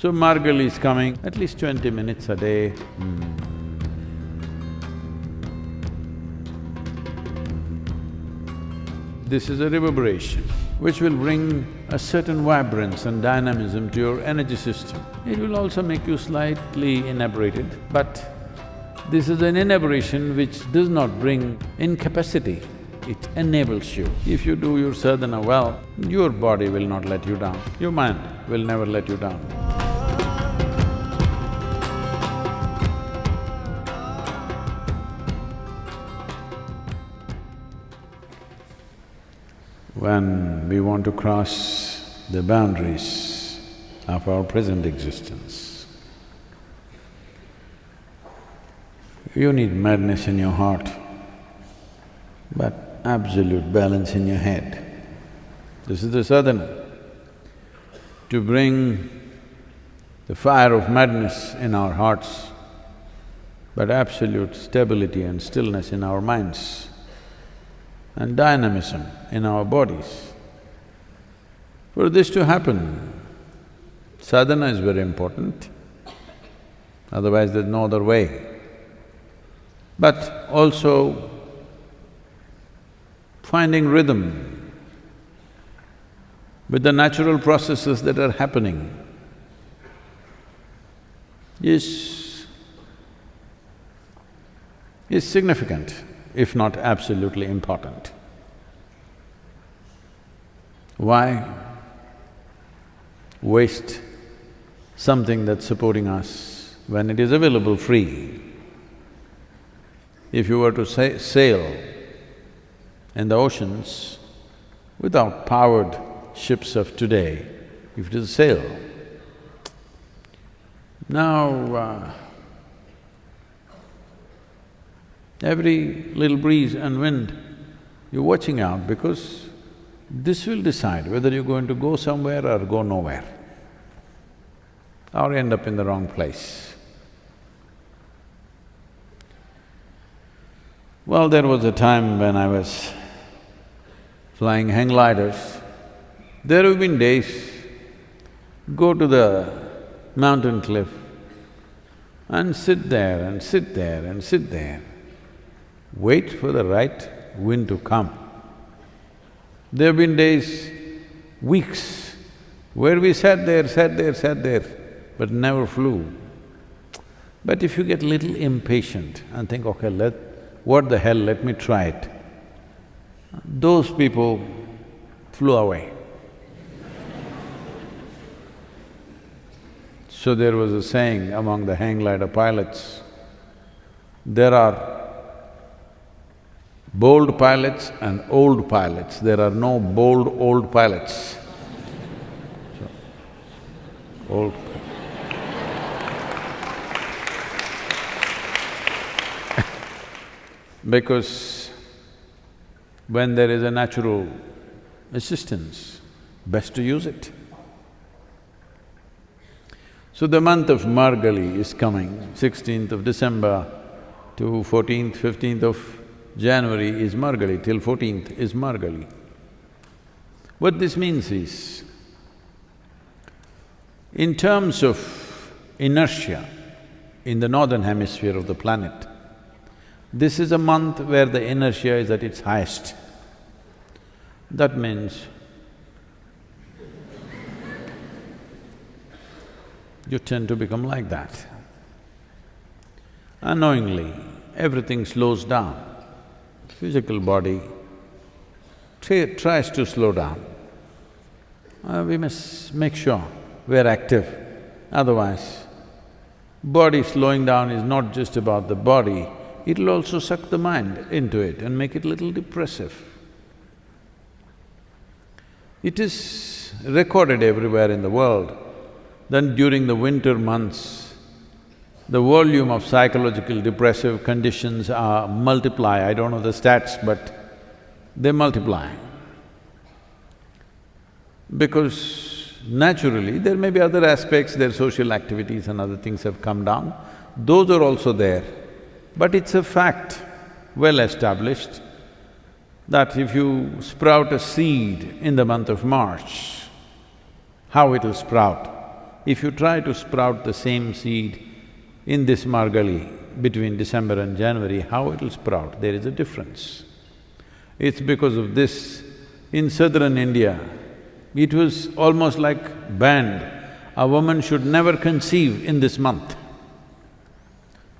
So Margali is coming at least twenty minutes a day. Hmm. This is a reverberation which will bring a certain vibrance and dynamism to your energy system. It will also make you slightly inebriated, but this is an inebriation which does not bring incapacity, it enables you. If you do your sadhana well, your body will not let you down, your mind will never let you down. When we want to cross the boundaries of our present existence. You need madness in your heart, but absolute balance in your head. This is the sadhana. To bring the fire of madness in our hearts, but absolute stability and stillness in our minds and dynamism in our bodies. For this to happen, sadhana is very important, otherwise there's no other way. But also finding rhythm with the natural processes that are happening is… is significant if not absolutely important. Why waste something that's supporting us when it is available free? If you were to sa sail in the oceans without powered ships of today, if it is a sail, now uh, Every little breeze and wind, you're watching out because this will decide whether you're going to go somewhere or go nowhere or end up in the wrong place. Well, there was a time when I was flying hang gliders. There have been days, go to the mountain cliff and sit there and sit there and sit there wait for the right wind to come. There have been days, weeks, where we sat there, sat there, sat there, but never flew. But if you get little impatient and think, okay, let… what the hell, let me try it, those people flew away. so there was a saying among the hang glider pilots, there are bold pilots and old pilots, there are no bold old pilots. So, old because when there is a natural assistance, best to use it. So the month of Margali is coming, sixteenth of December to fourteenth, fifteenth of January is Margali, till fourteenth is Margali. What this means is, in terms of inertia in the northern hemisphere of the planet, this is a month where the inertia is at its highest. That means you tend to become like that. Unknowingly, everything slows down physical body tries to slow down, uh, we must make sure we're active, otherwise body slowing down is not just about the body, it'll also suck the mind into it and make it little depressive. It is recorded everywhere in the world that during the winter months, the volume of psychological depressive conditions are multiply, I don't know the stats, but they multiply. Because naturally, there may be other aspects, their social activities and other things have come down, those are also there. But it's a fact, well established, that if you sprout a seed in the month of March, how it'll sprout If you try to sprout the same seed in this Margali between December and January, how it'll sprout? There is a difference. It's because of this, in southern India, it was almost like banned. A woman should never conceive in this month.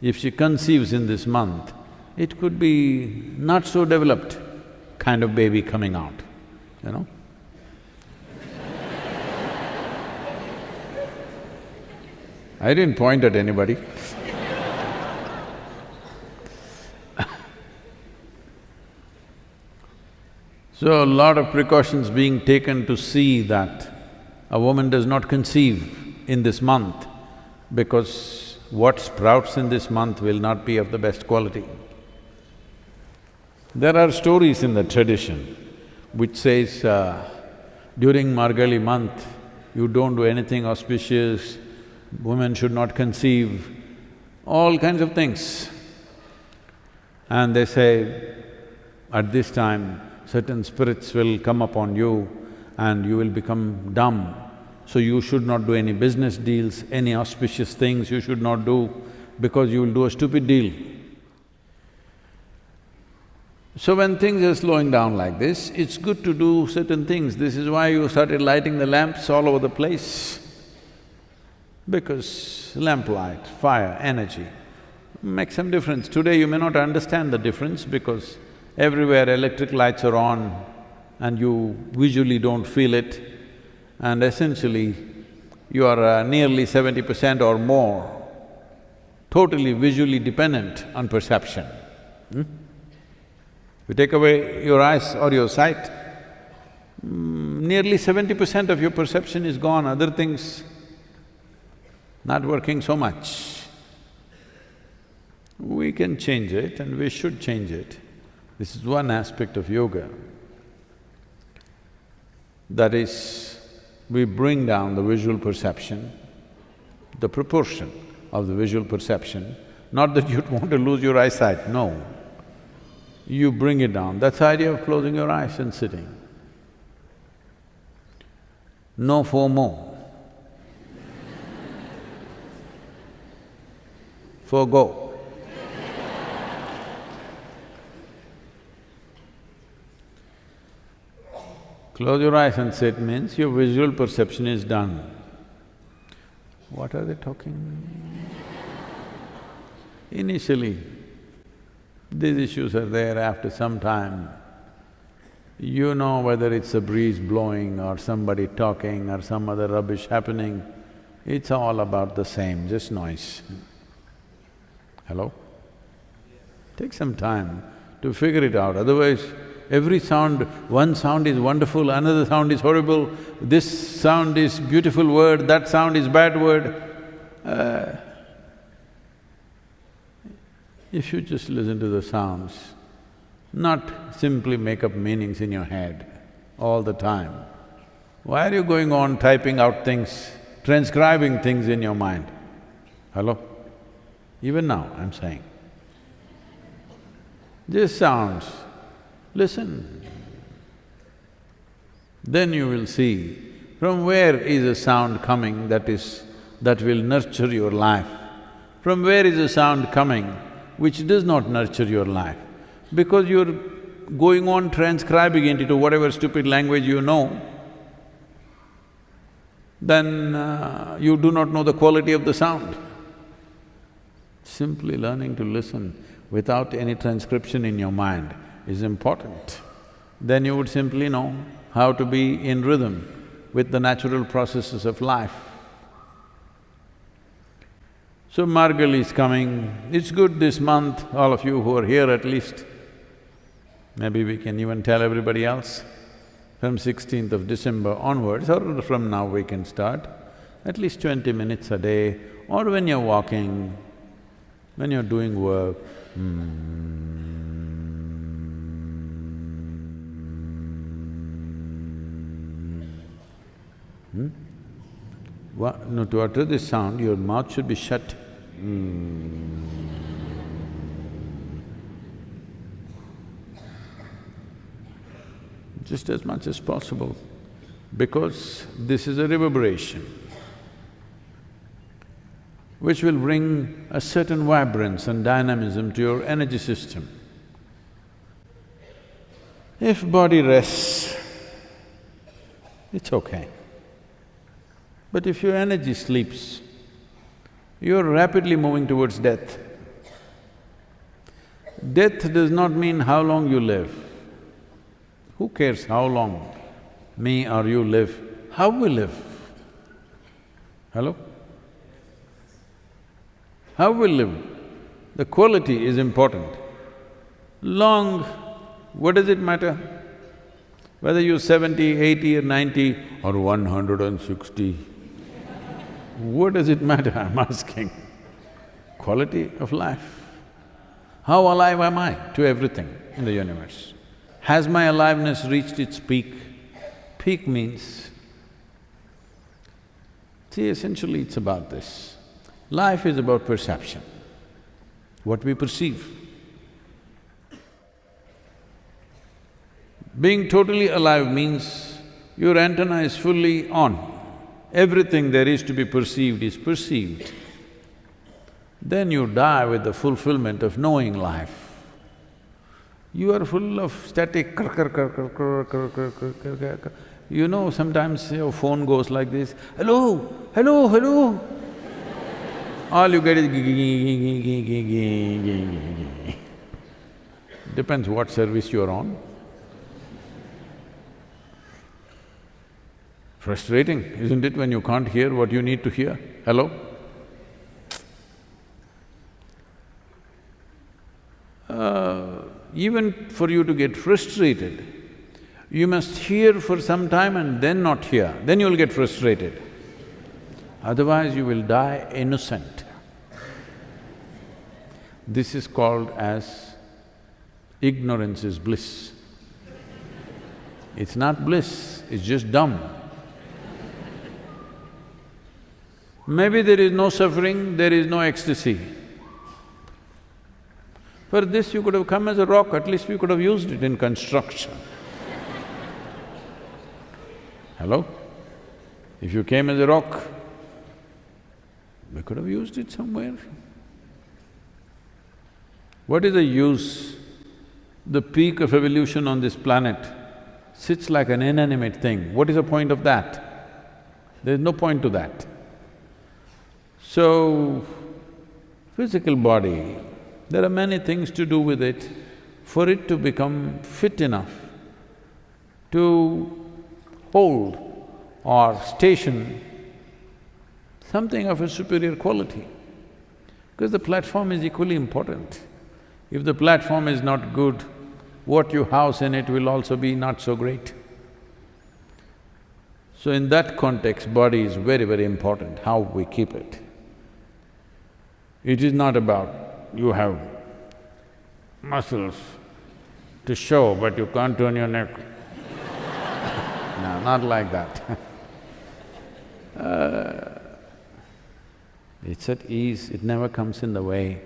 If she conceives in this month, it could be not so developed kind of baby coming out, you know. I didn't point at anybody So a lot of precautions being taken to see that a woman does not conceive in this month because what sprouts in this month will not be of the best quality. There are stories in the tradition which says, uh, during Margali month, you don't do anything auspicious, women should not conceive, all kinds of things. And they say, at this time, certain spirits will come upon you and you will become dumb. So you should not do any business deals, any auspicious things you should not do because you will do a stupid deal. So when things are slowing down like this, it's good to do certain things. This is why you started lighting the lamps all over the place. Because lamplight, fire, energy make some difference. Today you may not understand the difference because Everywhere electric lights are on and you visually don't feel it and essentially you are uh, nearly seventy percent or more totally visually dependent on perception. Hmm? You take away your eyes or your sight, mm, nearly seventy percent of your perception is gone, other things not working so much. We can change it and we should change it. This is one aspect of yoga. That is, we bring down the visual perception, the proportion of the visual perception, not that you'd want to lose your eyesight, no. You bring it down, that's the idea of closing your eyes and sitting. No FOMO. Forgo. Close your eyes and sit means your visual perception is done. What are they talking? Initially, these issues are there after some time. You know whether it's a breeze blowing or somebody talking or some other rubbish happening, it's all about the same, just noise. Hello? Take some time to figure it out, otherwise every sound, one sound is wonderful, another sound is horrible, this sound is beautiful word, that sound is bad word. Uh, if you just listen to the sounds, not simply make up meanings in your head all the time, why are you going on typing out things, transcribing things in your mind? Hello? Even now, I'm saying. Just sounds, Listen. Then you will see from where is a sound coming that is… that will nurture your life. From where is a sound coming which does not nurture your life? Because you're going on transcribing it into whatever stupid language you know, then uh, you do not know the quality of the sound. Simply learning to listen without any transcription in your mind is important, then you would simply know how to be in rhythm with the natural processes of life. So Margali is coming, it's good this month, all of you who are here at least, maybe we can even tell everybody else, from 16th of December onwards or from now we can start, at least twenty minutes a day or when you're walking, when you're doing work, hmm. Hmm? What, no, to utter this sound, your mouth should be shut. Hmm. Just as much as possible, because this is a reverberation. Which will bring a certain vibrance and dynamism to your energy system. If body rests, it's okay. But if your energy sleeps, you're rapidly moving towards death. Death does not mean how long you live. Who cares how long me or you live? How we live? Hello? How we live? The quality is important. Long, what does it matter? Whether you're seventy, eighty or ninety or one hundred and sixty, what does it matter, I'm asking? Quality of life. How alive am I to everything in the universe? Has my aliveness reached its peak? Peak means… See, essentially it's about this. Life is about perception, what we perceive. Being totally alive means your antenna is fully on. Everything there is to be perceived is perceived then you die with the fulfillment of knowing life. You are full of static kr kr kr kr kr kr kr kr kr kr. You know, sometimes your phone goes like this, hello, hello, hello. All you get is Depends what service you're on. Frustrating, isn't it, when you can't hear what you need to hear? Hello? uh, even for you to get frustrated, you must hear for some time and then not hear, then you'll get frustrated. Otherwise you will die innocent. This is called as ignorance is bliss. It's not bliss, it's just dumb. Maybe there is no suffering, there is no ecstasy. For this you could have come as a rock, at least we could have used it in construction. Hello? If you came as a rock, we could have used it somewhere. What is the use? The peak of evolution on this planet sits like an inanimate thing. What is the point of that? There's no point to that. So, physical body there are many things to do with it for it to become fit enough to hold or station something of a superior quality. Because the platform is equally important. If the platform is not good, what you house in it will also be not so great. So in that context, body is very, very important, how we keep it. It is not about you have muscles to show, but you can't turn your neck. no, not like that uh, It's at ease, it never comes in the way.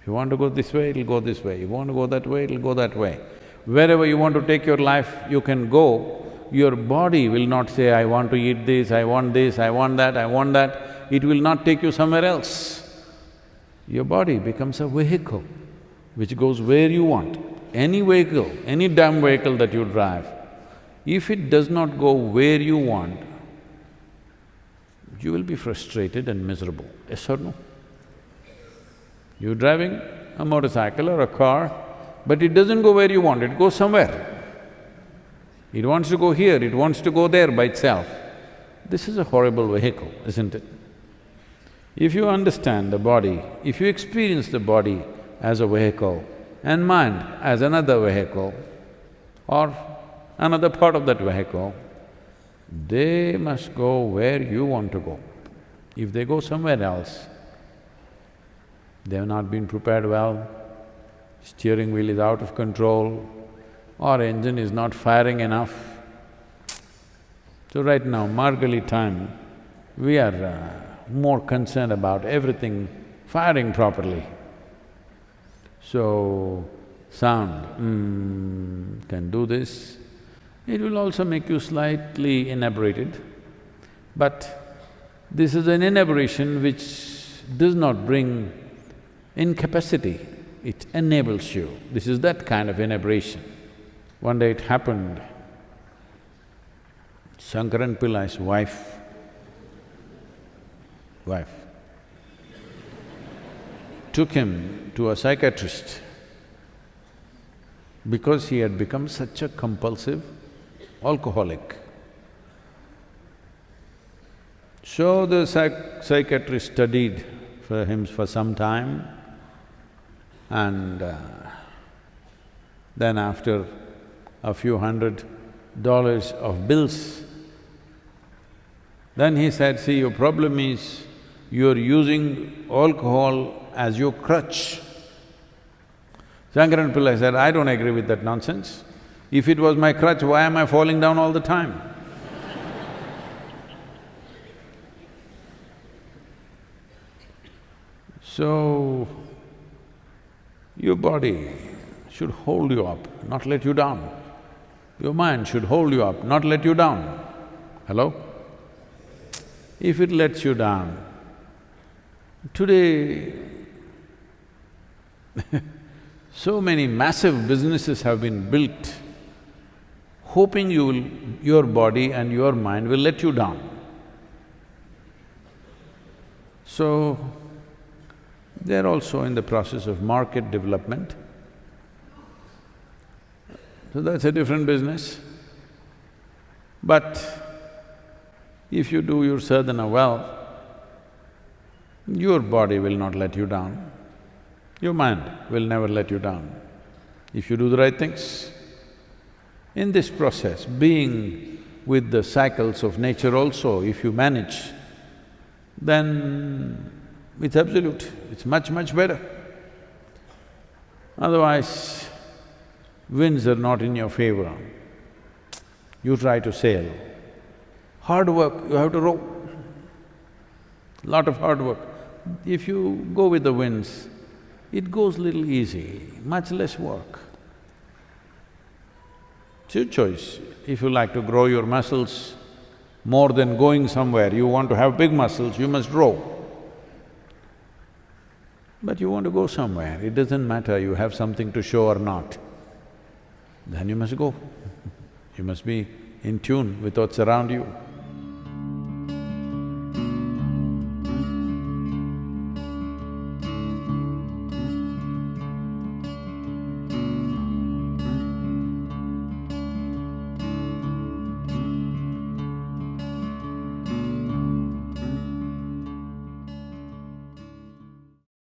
If you want to go this way, it'll go this way. If you want to go that way, it'll go that way. Wherever you want to take your life, you can go. Your body will not say, I want to eat this, I want this, I want that, I want that. It will not take you somewhere else. Your body becomes a vehicle which goes where you want. Any vehicle, any damn vehicle that you drive, if it does not go where you want, you will be frustrated and miserable, yes or no? You're driving a motorcycle or a car, but it doesn't go where you want, it goes somewhere. It wants to go here, it wants to go there by itself. This is a horrible vehicle, isn't it? If you understand the body, if you experience the body as a vehicle and mind as another vehicle or another part of that vehicle, they must go where you want to go. If they go somewhere else, they have not been prepared well, steering wheel is out of control, or engine is not firing enough. So right now, Margali time, we are uh, more concerned about everything firing properly. So, sound, mm, can do this. It will also make you slightly inebriated, but This is an inebriation which does not bring incapacity, it enables you. This is that kind of inebriation. One day it happened, Shankaran Pillai's wife, wife, took him to a psychiatrist. Because he had become such a compulsive alcoholic. So the psych psychiatrist studied for him for some time and uh, then after a few hundred dollars of bills, then he said, see, your problem is you're using alcohol as your crutch. Shankaran Pillai said, I don't agree with that nonsense. If it was my crutch, why am I falling down all the time? so, your body should hold you up, not let you down. Your mind should hold you up, not let you down. Hello? If it lets you down, today so many massive businesses have been built hoping you will… your body and your mind will let you down. So, they're also in the process of market development. So that's a different business. But if you do your sadhana well, your body will not let you down, your mind will never let you down, if you do the right things. In this process, being with the cycles of nature also, if you manage, then it's absolute, it's much, much better. Otherwise, winds are not in your favor. You try to sail. Hard work, you have to row. Lot of hard work. If you go with the winds, it goes little easy, much less work. It's your choice. If you like to grow your muscles more than going somewhere, you want to have big muscles, you must grow. But you want to go somewhere, it doesn't matter you have something to show or not, then you must go. You must be in tune with what's around you.